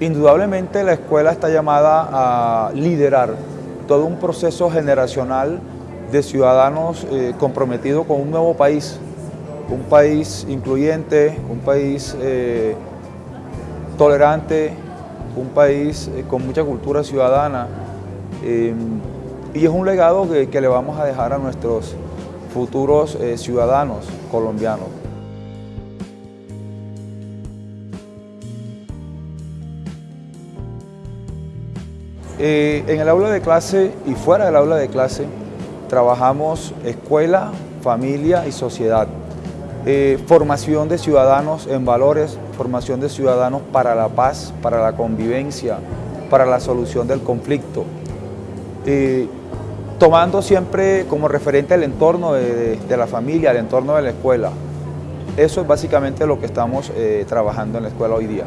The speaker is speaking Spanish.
Indudablemente la escuela está llamada a liderar todo un proceso generacional de ciudadanos eh, comprometidos con un nuevo país, un país incluyente, un país eh, tolerante, un país eh, con mucha cultura ciudadana y es un legado que, le vamos a dejar a nuestros futuros ciudadanos colombianos. En el aula de clase y fuera del aula de clase trabajamos escuela, familia y sociedad. Eh, formación de ciudadanos en valores, formación de ciudadanos para la paz, para la convivencia, para la solución del conflicto. Eh, tomando siempre como referente el entorno de, la familia, el entorno de la escuela. Eso es básicamente lo que estamos eh, trabajando en la escuela hoy día.